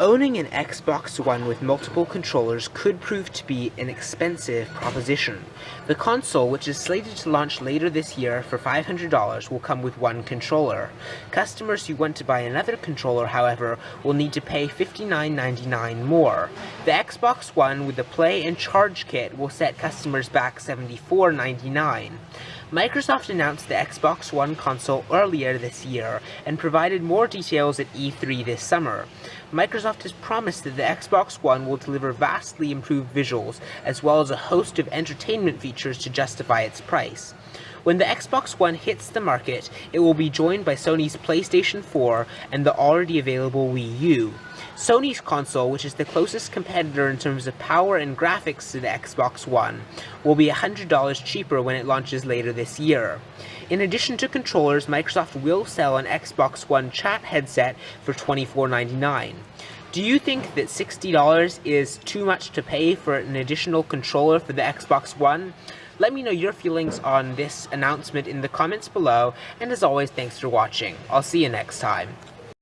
Owning an Xbox One with multiple controllers could prove to be an expensive proposition. The console, which is slated to launch later this year for $500, will come with one controller. Customers who want to buy another controller, however, will need to pay $59.99 more. The Xbox One with the Play and Charge kit will set customers back $74.99. Microsoft announced the Xbox One console earlier this year and provided more details at E3 this summer. Microsoft has promised that the Xbox One will deliver vastly improved visuals as well as a host of entertainment features to justify its price. When the Xbox One hits the market, it will be joined by Sony's PlayStation 4 and the already available Wii U. Sony's console, which is the closest competitor in terms of power and graphics to the Xbox One, will be $100 cheaper when it launches later this year. In addition to controllers, Microsoft will sell an Xbox One chat headset for $24.99. Do you think that $60 is too much to pay for an additional controller for the Xbox One? Let me know your feelings on this announcement in the comments below, and as always, thanks for watching. I'll see you next time.